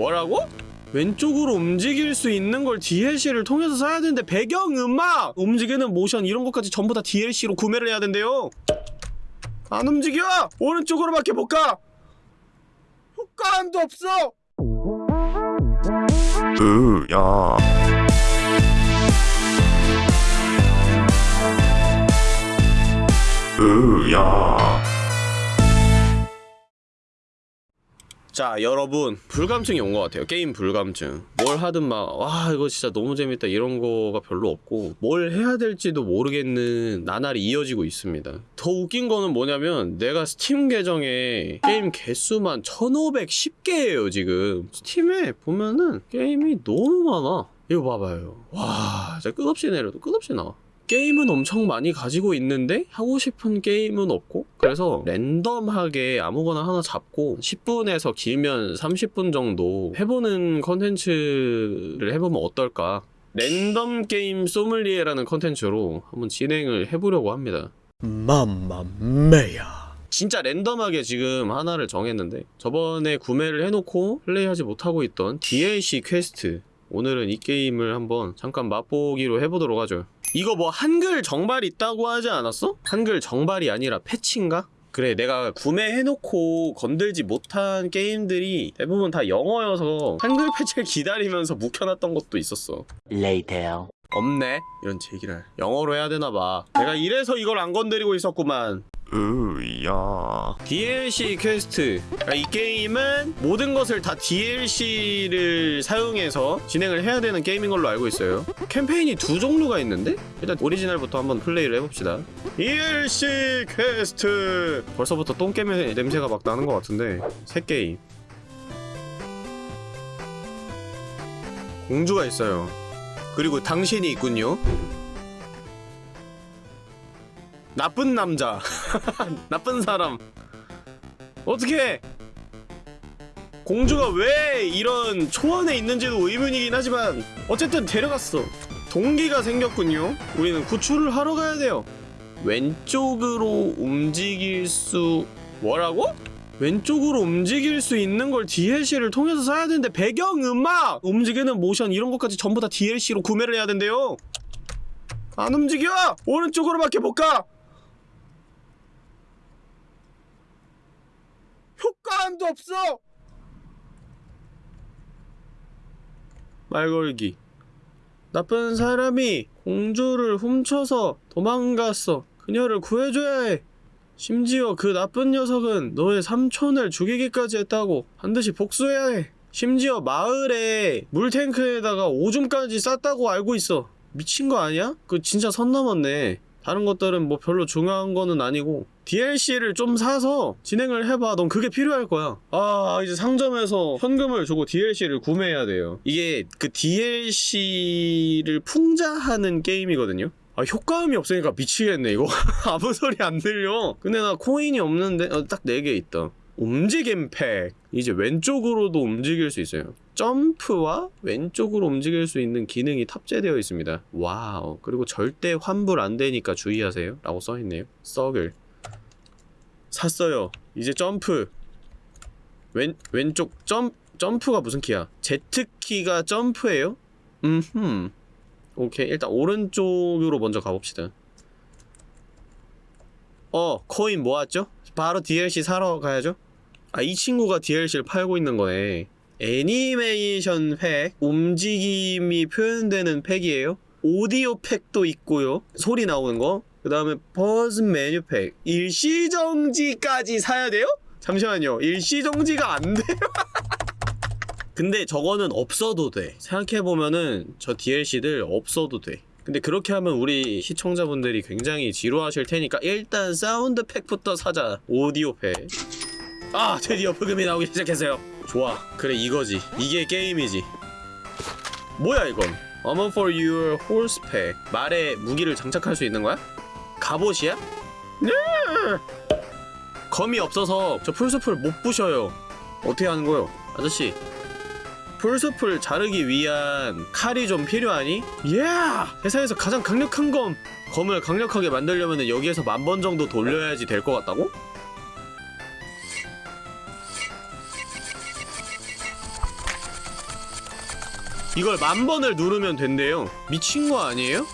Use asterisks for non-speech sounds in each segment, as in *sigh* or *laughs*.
뭐라고? 왼쪽으로 움직일 수 있는 걸 DLC를 통해서 사야 되는데 배경음악! 움직이는 모션 이런 것까지 전부 다 DLC로 구매를 해야 된대요 안 움직여! 오른쪽으로밖에 못 가! 효과음도 없어! 으야 으야 자 여러분. 불감증이 온 것 같아요. 게임 불감증. 뭘 하든 막 와 이거 진짜 너무 재밌다. 이런 거가 별로 없고 뭘 해야 될지도 모르겠는 나날이 이어지고 있습니다. 더 웃긴 거는 뭐냐면 내가 스팀 계정에 게임 개수만 1510개예요 지금. 스팀에 보면은 게임이 너무 많아. 이거 봐봐요. 와 진짜 끝없이 내려도 끝없이 나와 게임은 엄청 많이 가지고 있는데 하고 싶은 게임은 없고 그래서 랜덤하게 아무거나 하나 잡고 10분에서 길면 30분 정도 해보는 컨텐츠를 해보면 어떨까? 랜덤 게임 소믈리에라는 컨텐츠로 한번 진행을 해보려고 합니다. Mamma mia. 진짜 랜덤하게 지금 하나를 정했는데 저번에 구매를 해놓고 플레이하지 못하고 있던 DLC Quest. 오늘은 이 게임을 한번 잠깐 맛보기로 해보도록 하죠 이거 뭐 한글 정발 있다고 하지 않았어? 한글 정발이 아니라 패치인가? 그래 내가 구매해놓고 건들지 못한 게임들이 대부분 다 영어여서 한글 패치를 기다리면서 묵혀놨던 것도 있었어. Later. 없네. 이런 제길 영어로 해야 되나봐. 내가 이래서 이걸 안 건드리고 있었구만 으야. DLC Quest. 그러니까 이 게임은 모든 것을 다 DLC를 사용해서 진행을 해야 되는 게임인 걸로 알고 있어요. 캠페인이 두 종류가 있는데? 일단 오리지널부터 한번 플레이를 해봅시다. DLC Quest! 벌써부터 똥게임의 냄새가 막 나는 것 같은데 새 게임. 공주가 있어요. 그리고 당신이 있군요 나쁜 남자 *laughs* 나쁜 사람 어떻게 공주가 왜 이런 초원에 있는지도 의문이긴 하지만 어쨌든 데려갔어 동기가 생겼군요 우리는 구출을 하러 가야 돼요 왼쪽으로 움직일 수 뭐라고? 왼쪽으로 움직일 수 있는 걸 DLC를 통해서 사야 되는데 배경음악! 움직이는 모션 이런 것까지 전부 다 DLC로 구매를 해야 된대요 안 움직여! 오른쪽으로밖에 못 가! 효과음도 없어! 말 걸기. 나쁜 사람이 공주를 훔쳐서 도망갔어. 그녀를 구해줘야 해. 심지어 그 나쁜 녀석은 너의 삼촌을 죽이기까지 했다고 반드시 복수해야 해. 심지어 마을에 물탱크에다가 오줌까지 쌌다고 알고 있어. 미친 거 아니야? 그 진짜 선 넘었네. 다른 것들은 뭐 별로 중요한 거는 아니고 DLC를 좀 사서 진행을 해봐. 넌 그게 필요할 거야. 아 이제 상점에서 현금을 주고 DLC를 구매해야 돼요. 이게 그 DLC를 풍자하는 게임이거든요. 아 효과음이 없으니까 미치겠네 이거. *laughs* 아무 소리 안 들려. 근데 나 코인이 없는데 어, 딱 4개 있다. 움직임 팩. 이제 왼쪽으로도 움직일 수 있어요. 점프와 왼쪽으로 움직일 수 있는 기능이 탑재되어 있습니다. 와우. 그리고 절대 환불 안 되니까 주의하세요. 라고 써있네요. 썩을 샀어요. 이제 점프. 왼, 왼쪽 점, 점프가 무슨 키야? Z키가 점프예요? 음흠. 오케이. 일단 오른쪽으로 먼저 가봅시다. 어 코인 모았죠? 바로 DLC 사러 가야죠? 아 이 친구가 DLC를 팔고 있는 거네. 애니메이션 팩 움직임이 표현되는 팩이에요? 오디오 팩도 있고요. 소리 나오는 거 그 다음에 pause 메뉴 팩. 일시정지까지 사야 돼요? 잠시만요. 일시정지가 안 돼요? *laughs* 근데 저거는 없어도 돼. 생각해보면은 저 DLC들 없어도 돼. 근데 그렇게 하면 우리 시청자분들이 굉장히 지루하실 테니까 일단 사운드 팩부터 사자. 오디오 팩 아 드디어 부금이 나오기 시작했어요. 좋아. 그래 이거지. 이게 게임이지. 뭐야 이건? Armor for your horse pack. 말에 무기를 장착할 수 있는 거야? 갑옷이야? 네 검이 없어서 저 풀숲을 못 부셔요 어떻게 하는 거요? 아저씨 풀숲을 자르기 위한 칼이 좀 필요하니? 예! 세상에서 가장 강력한 검! 검을 강력하게 만들려면 여기에서 만 번 정도 돌려야지 될 것 같다고? 이걸 만 번을 누르면 된대요 미친 거 아니에요?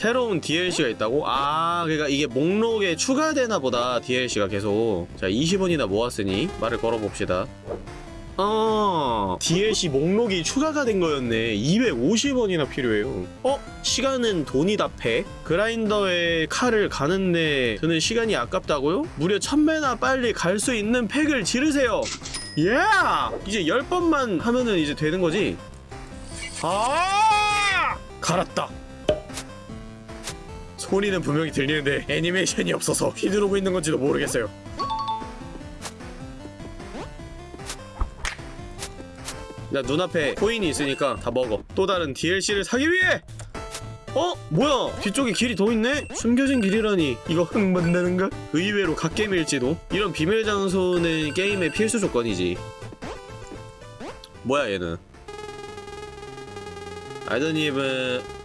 새로운 DLC가 있다고? 아 그러니까 이게 목록에 추가되나 보다 DLC가 계속 자 20원이나 모았으니 말을 걸어봅시다 어 DLC 목록이 추가가 된 거였네 250원이나 필요해요 어? 시간은 돈이다 팩 그라인더에 칼을 가는데 드는 시간이 아깝다고요? 무려 1000배나 빨리 갈 수 있는 팩을 지르세요 예! 이제 10번만 하면은 이제 되는 거지 아! 갈았다 소리는 분명히 들리는데 애니메이션이 없어서 휘두르고 있는 건지도 모르겠어요. 나 눈앞에 코인이 있으니까 다 먹어. 또 다른 DLC를 사기 위해! 어? 뭐야? 뒤쪽에 길이 더 있네? 숨겨진 길이라니. 이거 흙 만드는가? 의외로 갓겜일지도? 이런 비밀 장소는 게임의 필수 조건이지. 뭐야 얘는? 알더니브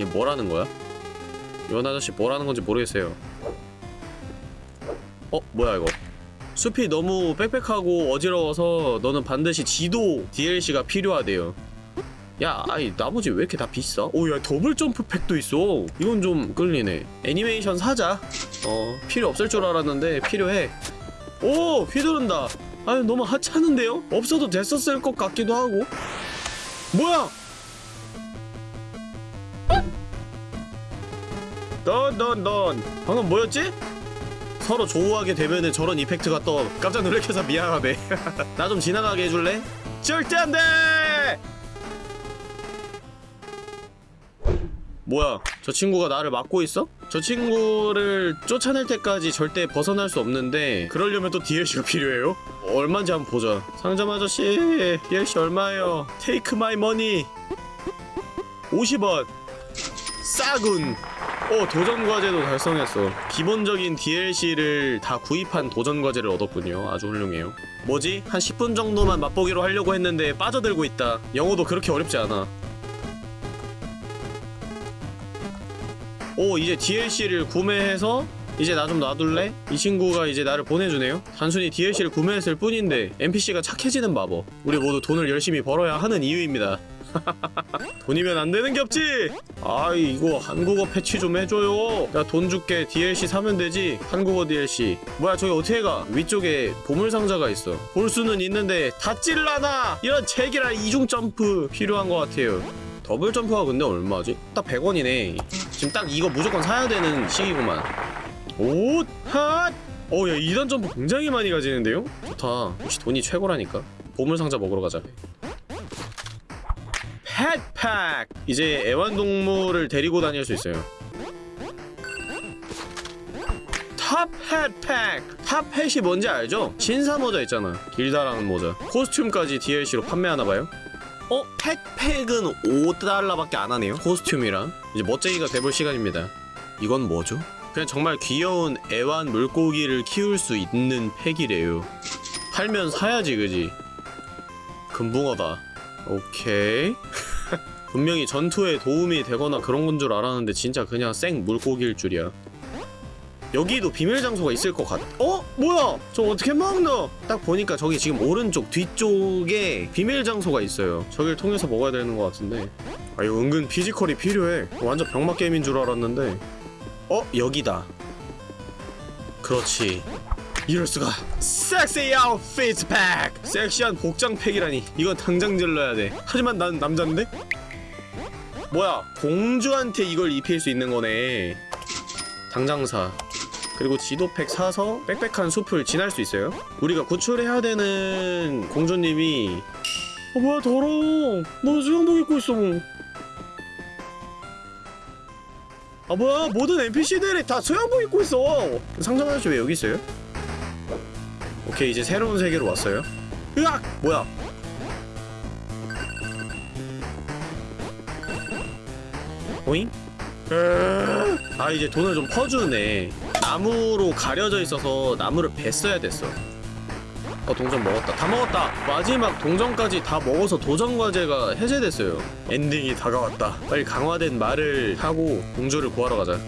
얘 뭐라는 거야? 이원 아저씨 뭐라는 건지 모르겠어요 어? 뭐야 이거 숲이 너무 빽빽하고 어지러워서 너는 반드시 지도 DLC가 필요하대요. 야, 아이 나머지 왜 이렇게 다 비싸? 오, 야 더블 점프 팩도 있어. 이건 좀 끌리네. 애니메이션 사자. 어, 필요 없을 줄 알았는데 필요해. 오, 휘두른다. 아유 너무 하찮은데요? 없어도 됐었을 것 같기도 하고. 뭐야? 넌, 넌, 넌. 방금 뭐였지? 서로 조우하게 되면은 저런 이펙트가 떠 깜짝 놀래켜서 미안하네 *laughs* 나 좀 지나가게 해줄래? 절대 안돼! 뭐야 저 친구가 나를 막고 있어? 저 친구를 쫓아낼 때까지 절대 벗어날 수 없는데 그러려면 또 DLC가 필요해요? 얼마인지 한번 보자 상점 아저씨 DLC 얼마예요? take my money 50원 싸군 어 도전 과제도 달성했어. 기본적인 DLC를 다 구입한 도전 과제를 얻었군요. 아주 훌륭해요. 뭐지? 한 10분 정도만 맛보기로 하려고 했는데 빠져들고 있다. 영어도 그렇게 어렵지 않아. 오 이제 DLC를 구매해서 이제 나 좀 놔둘래? 이 친구가 이제 나를 보내주네요. 단순히 DLC를 구매했을 뿐인데 NPC가 착해지는 마법 우리 모두 돈을 열심히 벌어야 하는 이유입니다 *laughs* 돈이면 안 되는 게 없지! 아이, 이거 한국어 패치 좀 해줘요. 나 돈 줄게. DLC 사면 되지. 한국어 DLC. 뭐야, 저기 어떻게 가? 위쪽에 보물상자가 있어. 볼 수는 있는데, 다 찔라나! 이런 제기랄 이중 점프 필요한 것 같아요. 더블 점프가 근데 얼마지? 딱 100원이네. 지금 딱 이거 무조건 사야 되는 시기구만. 옷! 핫! 어, 야, 2단 점프 굉장히 많이 가지는데요? 좋다. 역시 돈이 최고라니까. 보물상자 먹으러 가자. pet pack! 이제 애완동물을 데리고 다닐 수 있어요. top hat pack! top hat이 뭔지 알죠? 신사 모자 있잖아. 길다라는 모자. 코스튬까지 DLC로 판매하나봐요. 어? 펫팩은 5달러밖에 안 하네요. 코스튬이랑. 이제 멋쟁이가 돼볼 시간입니다. 이건 뭐죠? 그냥 정말 귀여운 애완 물고기를 키울 수 있는 팩이래요. 팔면 사야지, 그지? 금붕어다. 오케이. *laughs* *laughs* 분명히 전투에 도움이 되거나 그런 건 줄 알았는데 진짜 그냥 생 물고기일 줄이야. 여기도 비밀 장소가 있을 것 같. 어? 뭐야? 저 어떻게 먹노? 딱 보니까 저기 지금 오른쪽 뒤쪽에 비밀 장소가 있어요. 저길 통해서 먹어야 되는 것 같은데. 아 이거 은근 피지컬이 필요해. 완전 병맛 게임인 줄 알았는데. 어? 여기다. 그렇지. 이럴 수가. 섹시 아웃핏 팩. 섹시한 복장 팩이라니. 이건 당장 질러야 돼. 하지만 난 남잔데? 뭐야? 공주한테 이걸 입힐 수 있는 거네. 당장 사. 그리고 지도팩 사서 빽빽한 숲을 지날 수 있어요. 우리가 구출해야 되는 공주님이 어 뭐야 더러워. 너 수영복 입고 있어. 아 뭐야 모든 NPC들이 다 수영복 입고 있어. 상점 아저씨 왜 여기 있어요? 오케이 이제 새로운 세계로 왔어요. 으악! 뭐야? 오잉? 아 이제 돈을 좀 퍼주네. 나무로 가려져 있어서 나무를 뱄어야 됐어. 어 동전 먹었다. 다 먹었다! 마지막 동전까지 다 먹어서 도전 과제가 해제됐어요. 엔딩이 다가왔다. 빨리 강화된 말을 타고 공주를 구하러 가자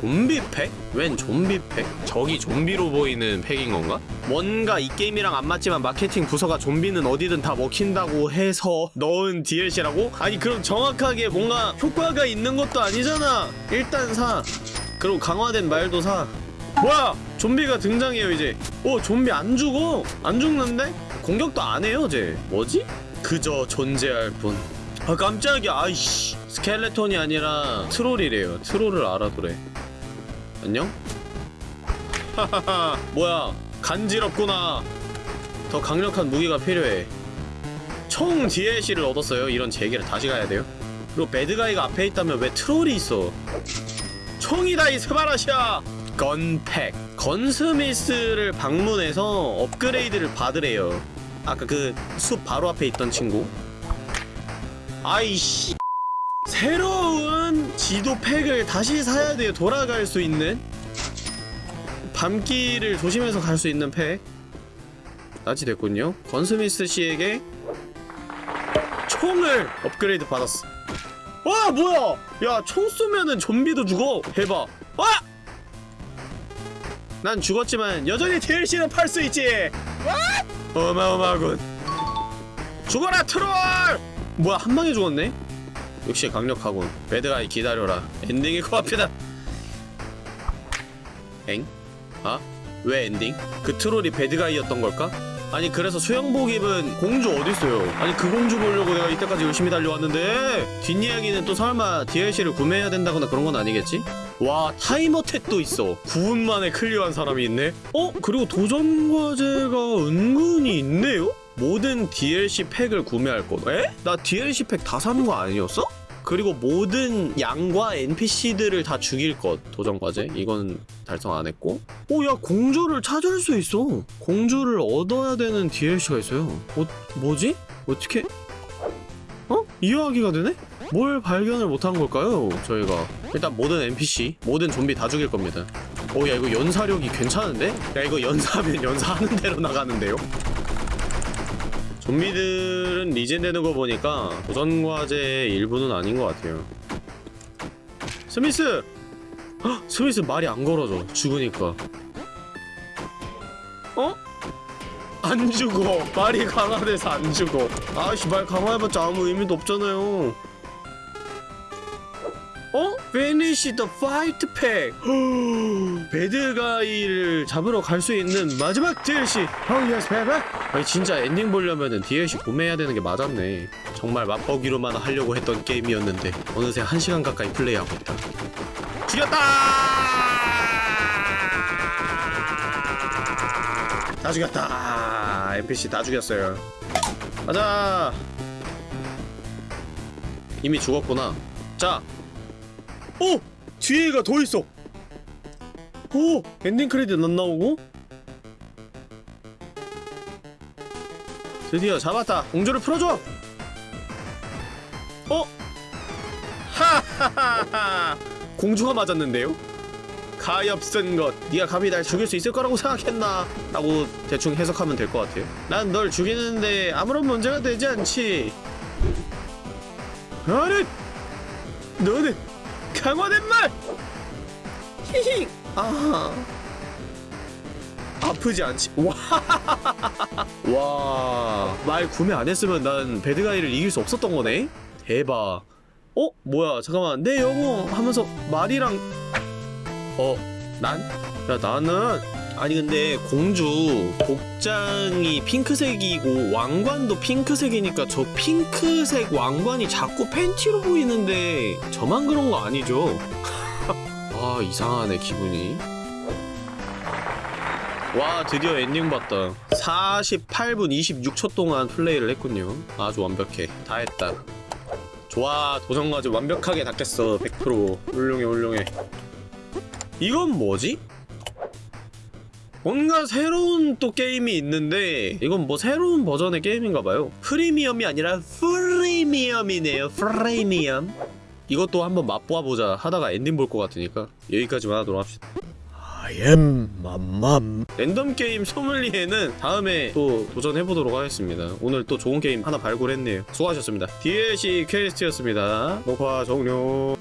좀비 팩? 웬 좀비 팩? 저기 좀비로 보이는 팩인 건가? 뭔가 이 게임이랑 안 맞지만 마케팅 부서가 좀비는 어디든 다 먹힌다고 해서 넣은 DLC라고? 아니 그럼 정확하게 뭔가 효과가 있는 것도 아니잖아 일단 사 그리고 강화된 말도 사 뭐야 좀비가 등장해요 이제 오 좀비 안 죽어 안 죽는데? 공격도 안 해요 쟤 뭐지? 그저 존재할 뿐아 깜짝이야 아이씨 스켈레톤이 아니라 트롤이래요 트롤을 알아두래 안녕? 하하하 뭐야 간지럽구나. 더 강력한 무기가 필요해. 총 DLC를 얻었어요. 이런 제기를 다시 가야 돼요? 그리고 배드가이가 앞에 있다면 왜 트롤이 있어? 총이다 이 스바라시아 건팩. 건스미스를 방문해서 업그레이드를 받으래요. 아까 그 숲 바로 앞에 있던 친구. 아이씨 새로운 지도 팩을 다시 사야 돼요. 돌아갈 수 있는. 밤길을 조심해서 갈 수 있는 팩. 나치 됐군요. 건스미스 씨에게 총을 업그레이드 받았어. 와 뭐야? 야 총 쏘면은 좀비도 죽어. 대박 와! 난 죽었지만 여전히 DLC는 팔 수 있지. 어마어마하군. 죽어라 트롤! 뭐야 한 방에 죽었네 역시 강력하군 bad guy 기다려라 엔딩이 코앞이다 엥? 아? 왜 엔딩? 그 트롤이 bad guy였던 걸까? 아니 그래서 수영복 입은 공주 어딨어요 아니 그 공주 보려고 내가 이때까지 열심히 달려왔는데 뒷이야기는 또 설마 DLC를 구매해야 된다거나 그런 건 아니겠지? 와 타이머 탭도 있어 9분 만에 clear한 사람이 있네? 어? 그리고 도전 과제가 은근히 있네요? 모든 DLC 팩을 구매할 것 에? 나 DLC 팩 다 사는 거 아니었어? 그리고 모든 양과 NPC들을 다 죽일 것 도전 과제 이건 달성 안 했고 오야 공주를 찾을 수 있어 공주를 얻어야 되는 DLC가 있어요 어, 뭐지? 어떻게 어? 이해하기가 되네? 뭘 발견을 못한 걸까요 저희가 일단 모든 NPC 모든 좀비 다 죽일 겁니다 오야 이거 연사력이 괜찮은데? 야 이거 연사하면 연사하는 대로 나가는데요? 좀비들은 리젠되는 거 보니까 도전 과제의 일부는 아닌 것 같아요. 스미스! 헉, 스미스 말이 안 걸어져. 죽으니까. 어? 안 죽어. 말이 강화돼서 안 죽어. 아씨 말 강화해봤자 아무 의미도 없잖아요. Finish the fight pack! *gasps* bad guy를 잡으러 갈 수 있는 마지막 DLC! Oh yes, baby! 아니 진짜 엔딩 보려면은 DLC 구매해야 되는 게 맞았네 정말 맛보기로만 하려고 했던 게임이었는데 어느새 1시간 가까이 플레이하고 있다 죽였다! 다 죽였다 NPC 다 죽였어요 가자 이미 죽었구나 자 오! 뒤에가 더 있어. 오! 엔딩 크레딧 안 나오고? 드디어 잡았다. 공주를 풀어줘. 어? 하하하하. 공주가 맞았는데요? 가엾은 것. 네가 감히 날 죽일 수 있을 거라고 생각했나? 라고 대충 해석하면 될 것 같아요. 난 널 죽이는데 아무런 문제가 되지 않지. 아니! 너는 강화된 말 히히 아 아프지 않지 와 *laughs* 와, 말 구매 안 했으면 난 배드가이를 이길 수 없었던 거네? 대박. 어? 뭐야, 잠깐만. 내 영어 하면서 말이랑. 어, 난? 야, 나는. 아니, 근데 공주 복장이 핑크색이고 왕관도 핑크색이니까 저 핑크색 왕관이 자꾸 팬티로 보이는데 저만 그런 거 아니죠? *laughs* 아, 이상하네, 기분이. 와 드디어 엔딩 봤다 48분 26초 동안 플레이를 했군요 아주 완벽해 다 했다 좋아 도전과제 완벽하게 닦겠어 100% 훌륭해 훌륭해 이건 뭐지? 뭔가 새로운 또 게임이 있는데 이건 뭐 새로운 버전의 게임인가봐요. 프리미엄이 아니라 프리미엄이네요. 프리미엄. 이것도 한번 맛보아보자 하다가 엔딩 볼 것 같으니까 여기까지만 하도록 합시다. I am 맘맘. 랜덤 게임 소믈리에는 다음에 또 도전해보도록 하겠습니다. 오늘 또 좋은 게임 하나 발굴했네요. 수고하셨습니다. DLC Quest였습니다. 녹화 종료